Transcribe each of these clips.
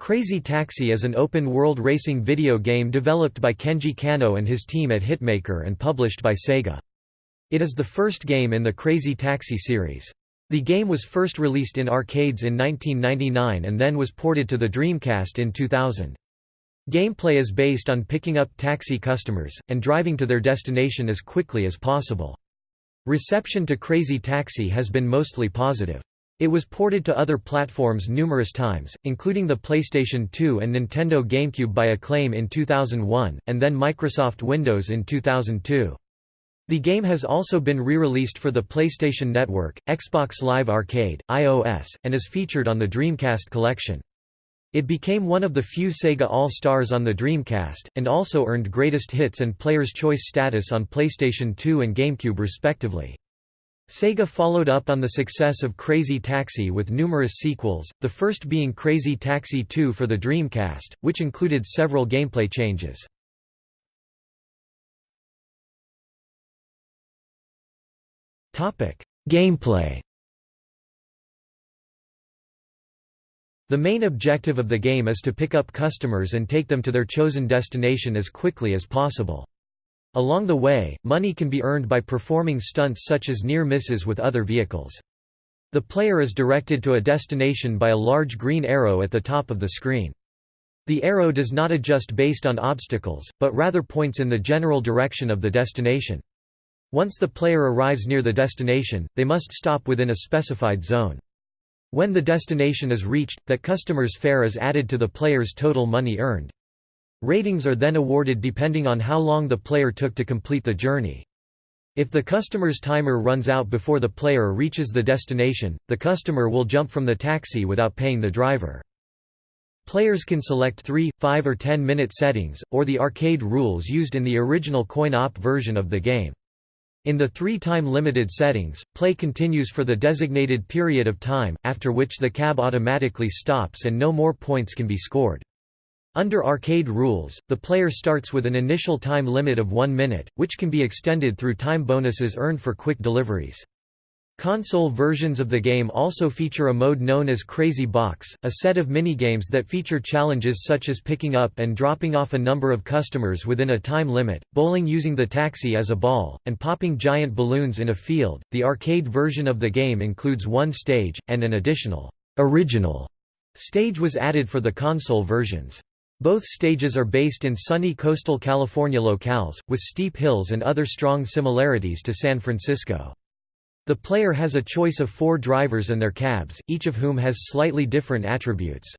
Crazy Taxi is an open-world racing video game developed by Kenji Kano and his team at Hitmaker and published by Sega. It is the first game in the Crazy Taxi series. The game was first released in arcades in 1999 and then was ported to the Dreamcast in 2000. Gameplay is based on picking up taxi customers, and driving to their destination as quickly as possible. Reception to Crazy Taxi has been mostly positive. It was ported to other platforms numerous times, including the PlayStation 2 and Nintendo GameCube by Acclaim in 2001, and then Microsoft Windows in 2002. The game has also been re-released for the PlayStation Network, Xbox Live Arcade, iOS, and is featured on the Dreamcast collection. It became one of the few Sega All-Stars on the Dreamcast, and also earned Greatest Hits and Player's Choice status on PlayStation 2 and GameCube respectively. Sega followed up on the success of Crazy Taxi with numerous sequels, the first being Crazy Taxi 2 for the Dreamcast, which included several gameplay changes. Gameplay The main objective of the game is to pick up customers and take them to their chosen destination as quickly as possible. Along the way, money can be earned by performing stunts such as near misses with other vehicles. The player is directed to a destination by a large green arrow at the top of the screen. The arrow does not adjust based on obstacles, but rather points in the general direction of the destination. Once the player arrives near the destination, they must stop within a specified zone. When the destination is reached, that customer's fare is added to the player's total money earned. Ratings are then awarded depending on how long the player took to complete the journey. If the customer's timer runs out before the player reaches the destination, the customer will jump from the taxi without paying the driver. Players can select 3, 5 or 10 minute settings, or the arcade rules used in the original coin-op version of the game. In the three-time limited settings, play continues for the designated period of time, after which the cab automatically stops and no more points can be scored. Under arcade rules, the player starts with an initial time limit of one minute, which can be extended through time bonuses earned for quick deliveries. Console versions of the game also feature a mode known as Crazy Box, a set of minigames that feature challenges such as picking up and dropping off a number of customers within a time limit, bowling using the taxi as a ball, and popping giant balloons in a field. The arcade version of the game includes one stage, and an additional, original stage was added for the console versions. Both stages are based in sunny coastal California locales, with steep hills and other strong similarities to San Francisco. The player has a choice of four drivers and their cabs, each of whom has slightly different attributes.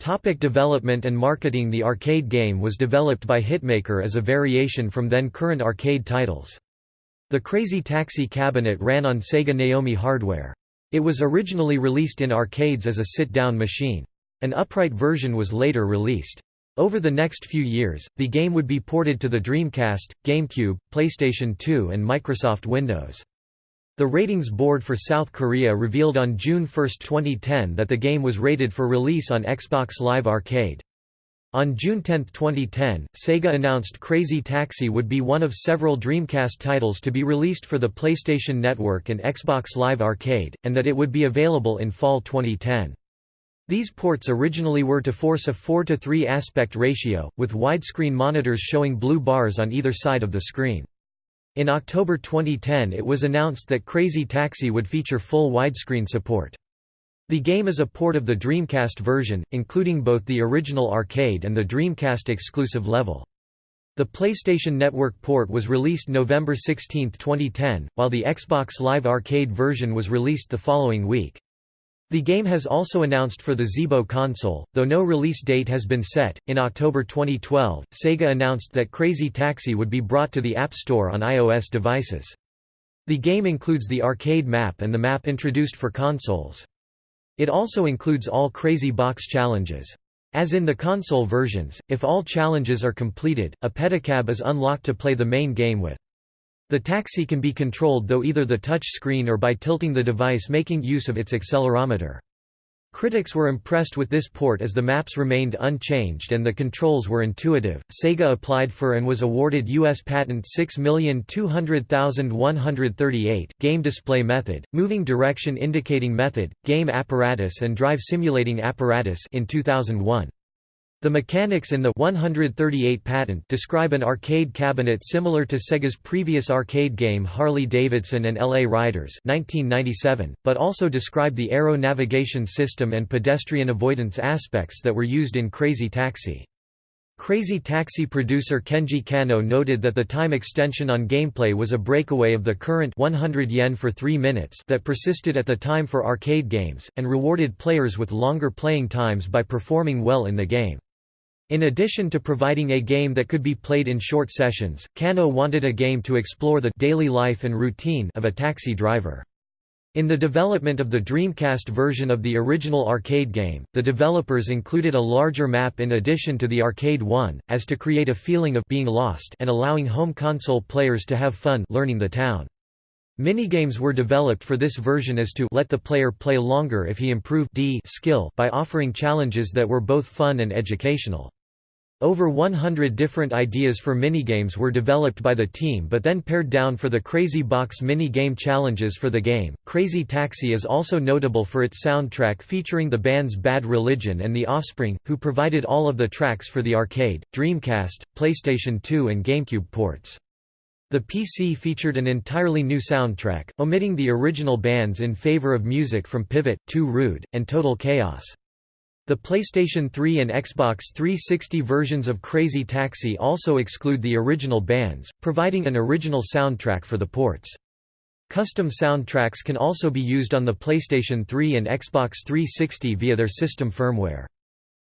Topic development and marketing The arcade game was developed by Hitmaker as a variation from then-current arcade titles. The Crazy Taxi cabinet ran on Sega Naomi hardware. It was originally released in arcades as a sit-down machine. An upright version was later released. Over the next few years, the game would be ported to the Dreamcast, GameCube, PlayStation 2 and Microsoft Windows. The ratings board for South Korea revealed on June 1, 2010 that the game was rated for release on Xbox Live Arcade. On June 10, 2010, Sega announced Crazy Taxi would be one of several Dreamcast titles to be released for the PlayStation Network and Xbox Live Arcade, and that it would be available in fall 2010. These ports originally were to force a 4 to 3 aspect ratio, with widescreen monitors showing blue bars on either side of the screen. In October 2010 it was announced that Crazy Taxi would feature full widescreen support. The game is a port of the Dreamcast version, including both the original arcade and the Dreamcast exclusive level. The PlayStation Network port was released November 16, 2010, while the Xbox Live Arcade version was released the following week. The game has also announced for the Zeebo console, though no release date has been set. In October 2012, Sega announced that Crazy Taxi would be brought to the App Store on iOS devices. The game includes the arcade map and the map introduced for consoles. It also includes all Crazy Box challenges. As in the console versions, if all challenges are completed, a pedicab is unlocked to play the main game with. The taxi can be controlled though either the touch screen or by tilting the device making use of its accelerometer. Critics were impressed with this port as the maps remained unchanged and the controls were intuitive. Sega applied for and was awarded U.S. Patent 6200138, Game Display Method, Moving Direction Indicating Method, Game Apparatus and Drive Simulating Apparatus in 2001. The mechanics in the 138 patent describe an arcade cabinet similar to Sega's previous arcade game Harley-Davidson and L.A. Riders 1997, but also describe the arrow navigation system and pedestrian avoidance aspects that were used in Crazy Taxi. Crazy Taxi producer Kenji Kano noted that the time extension on gameplay was a breakaway of the current 100 yen for 3 minutes that persisted at the time for arcade games, and rewarded players with longer playing times by performing well in the game. In addition to providing a game that could be played in short sessions, Kano wanted a game to explore the daily life and routine of a taxi driver. In the development of the Dreamcast version of the original arcade game, the developers included a larger map in addition to the arcade one, as to create a feeling of being lost and allowing home console players to have fun learning the town. Minigames were developed for this version as to let the player play longer if he improved D skill by offering challenges that were both fun and educational. Over 100 different ideas for minigames were developed by the team but then pared down for the Crazy Box mini-game challenges for the game. Crazy Taxi is also notable for its soundtrack featuring the bands Bad Religion and The Offspring, who provided all of the tracks for the arcade, Dreamcast, PlayStation 2 and GameCube ports. The PC featured an entirely new soundtrack, omitting the original bands in favor of music from Pivot, Too Rude, and Total Chaos. The PlayStation 3 and Xbox 360 versions of Crazy Taxi also exclude the original bands, providing an original soundtrack for the ports. Custom soundtracks can also be used on the PlayStation 3 and Xbox 360 via their system firmware.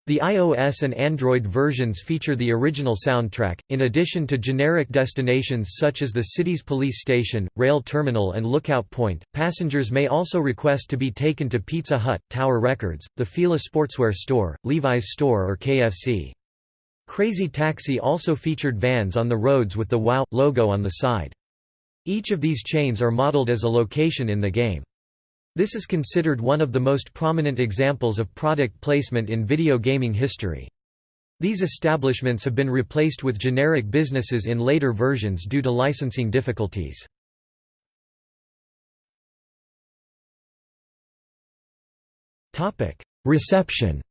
The iOS and Android versions feature the original soundtrack, in addition to generic destinations such as the city's police station, rail terminal and lookout point. Passengers may also request to be taken to Pizza Hut, Tower Records, the Fila Sportswear Store, Levi's Store or KFC. Crazy Taxi also featured vans on the roads with the WOW! logo on the side. Each of these chains are modeled as a location in the game. This is considered one of the most prominent examples of product placement in video gaming history. These establishments have been replaced with generic businesses in later versions due to licensing difficulties. Reception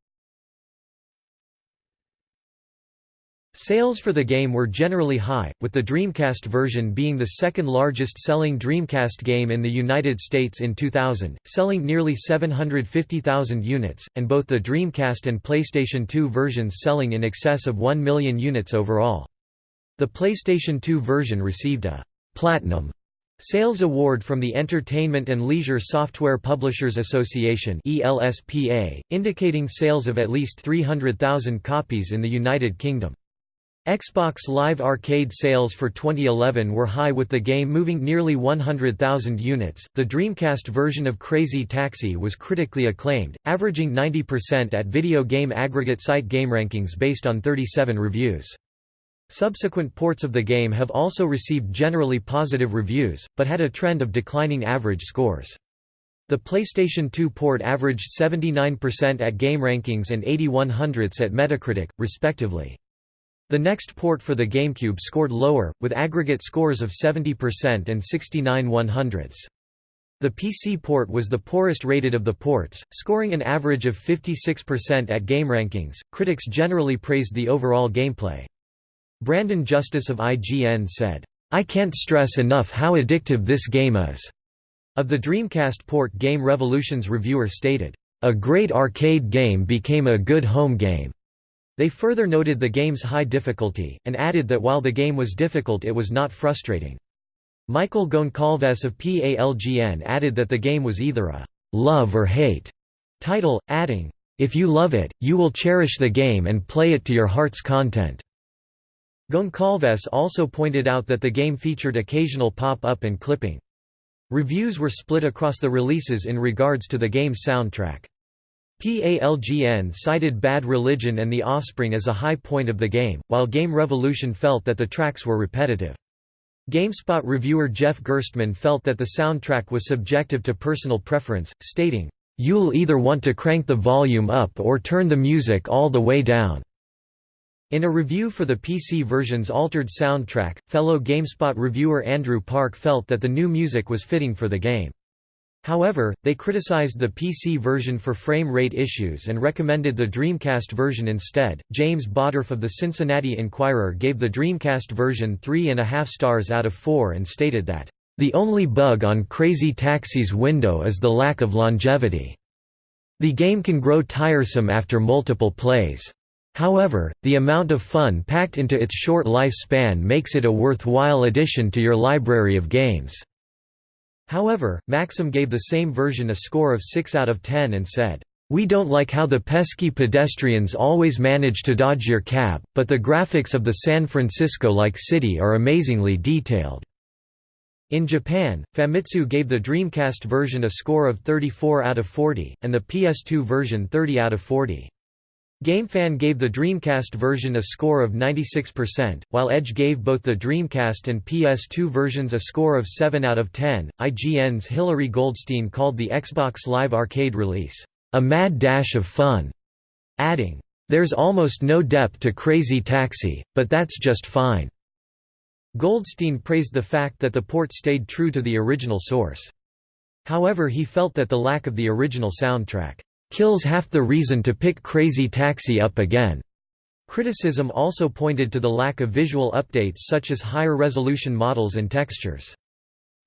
Sales for the game were generally high, with the Dreamcast version being the second largest selling Dreamcast game in the United States in 2000, selling nearly 750,000 units, and both the Dreamcast and PlayStation 2 versions selling in excess of 1 million units overall. The PlayStation 2 version received a «Platinum» Sales Award from the Entertainment and Leisure Software Publishers Association indicating sales of at least 300,000 copies in the United Kingdom. Xbox Live Arcade sales for 2011 were high with the game moving nearly 100,000 units. The Dreamcast version of Crazy Taxi was critically acclaimed, averaging 90% at video game aggregate site GameRankings based on 37 reviews. Subsequent ports of the game have also received generally positive reviews, but had a trend of declining average scores. The PlayStation 2 port averaged 79% at GameRankings and 81 hundredths at Metacritic, respectively. The next port for the GameCube scored lower, with aggregate scores of 70% and 69 100ths. The PC port was the poorest rated of the ports, scoring an average of 56% at GameRankings. Critics generally praised the overall gameplay. Brandon Justice of IGN said, I can't stress enough how addictive this game is. Of the Dreamcast port Game Revolution's reviewer stated, A great arcade game became a good home game. They further noted the game's high difficulty, and added that while the game was difficult it was not frustrating. Michael Goncalves of PALGN added that the game was either a «love or hate» title, adding, «If you love it, you will cherish the game and play it to your heart's content». Goncalves also pointed out that the game featured occasional pop-up and clipping. Reviews were split across the releases in regards to the game's soundtrack. PALGN cited Bad Religion and The Offspring as a high point of the game, while Game Revolution felt that the tracks were repetitive. GameSpot reviewer Jeff Gerstmann felt that the soundtrack was subjective to personal preference, stating, You'll either want to crank the volume up or turn the music all the way down." In a review for the PC version's altered soundtrack, fellow GameSpot reviewer Andrew Park felt that the new music was fitting for the game. However, they criticized the PC version for frame rate issues and recommended the Dreamcast version instead. James Bawdorf of the Cincinnati Enquirer gave the Dreamcast version three and a half stars out of four and stated that, The only bug on Crazy Taxi's window is the lack of longevity. The game can grow tiresome after multiple plays. However, the amount of fun packed into its short lifespan makes it a worthwhile addition to your library of games. However, Maxim gave the same version a score of 6 out of 10 and said, "...we don't like how the pesky pedestrians always manage to dodge your cab, but the graphics of the San Francisco-like city are amazingly detailed." In Japan, Famitsu gave the Dreamcast version a score of 34 out of 40, and the PS2 version 30 out of 40. GameFan gave the Dreamcast version a score of 96%, while Edge gave both the Dreamcast and PS2 versions a score of 7 out of 10. IGN's Hilary Goldstein called the Xbox Live Arcade release, a mad dash of fun, adding, There's almost no depth to Crazy Taxi, but that's just fine. Goldstein praised the fact that the port stayed true to the original source. However he felt that the lack of the original soundtrack kills half the reason to pick Crazy Taxi up again. Criticism also pointed to the lack of visual updates such as higher resolution models and textures.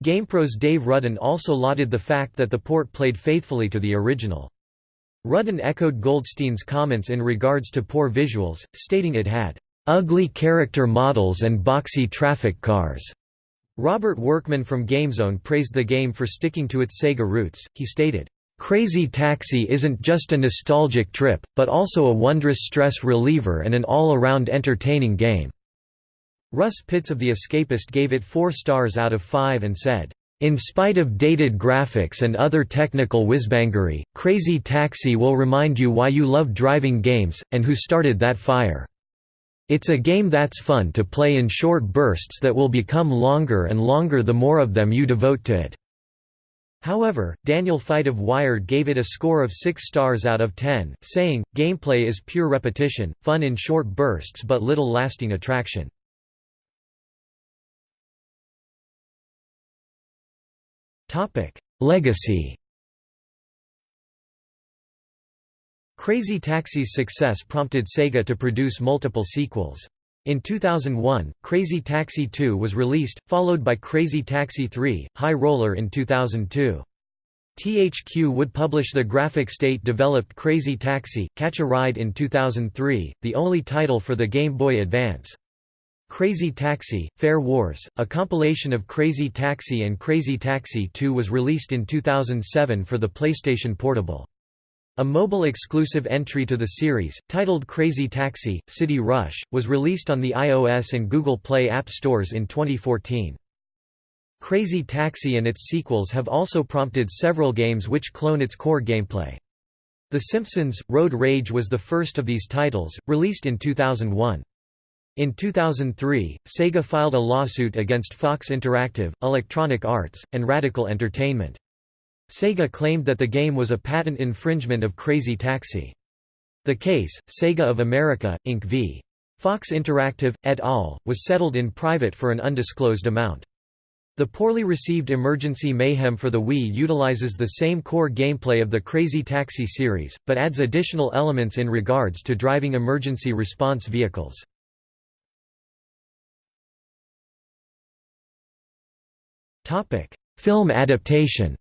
GamePro's Dave Rudden also lauded the fact that the port played faithfully to the original. Rudden echoed Goldstein's comments in regards to poor visuals, stating it had ugly character models and boxy traffic cars. Robert Workman from GameZone praised the game for sticking to its Sega roots. He stated, Crazy Taxi isn't just a nostalgic trip, but also a wondrous stress reliever and an all-around entertaining game." Russ Pitts of The Escapist gave it 4 stars out of 5 and said, "...in spite of dated graphics and other technical whizbangery, Crazy Taxi will remind you why you love driving games, and who started that fire. It's a game that's fun to play in short bursts that will become longer and longer the more of them you devote to it." However, Daniel Feit of Wired gave it a score of 6 stars out of 10, saying, gameplay is pure repetition, fun in short bursts but little lasting attraction. Legacy Crazy Taxi's success prompted Sega to produce multiple sequels. In 2001, Crazy Taxi 2 was released, followed by Crazy Taxi 3, High Roller in 2002. THQ would publish the Graphic State-developed Crazy Taxi, Catch a Ride in 2003, the only title for the Game Boy Advance. Crazy Taxi, Fare Wars, a compilation of Crazy Taxi and Crazy Taxi 2 was released in 2007 for the PlayStation Portable. A mobile-exclusive entry to the series, titled Crazy Taxi, City Rush, was released on the iOS and Google Play app stores in 2014. Crazy Taxi and its sequels have also prompted several games which clone its core gameplay. The Simpsons – Road Rage was the first of these titles, released in 2001. In 2003, Sega filed a lawsuit against Fox Interactive, Electronic Arts, and Radical Entertainment. Sega claimed that the game was a patent infringement of Crazy Taxi. The case, Sega of America, Inc. v. Fox Interactive, et al., was settled in private for an undisclosed amount. The poorly received Emergency Mayhem for the Wii utilizes the same core gameplay of the Crazy Taxi series, but adds additional elements in regards to driving emergency response vehicles. Film adaptation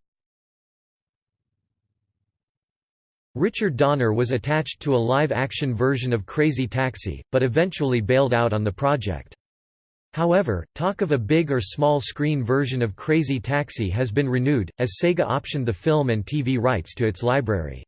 Richard Donner was attached to a live-action version of Crazy Taxi, but eventually bailed out on the project. However, talk of a big or small screen version of Crazy Taxi has been renewed, as Sega optioned the film and TV rights to its library.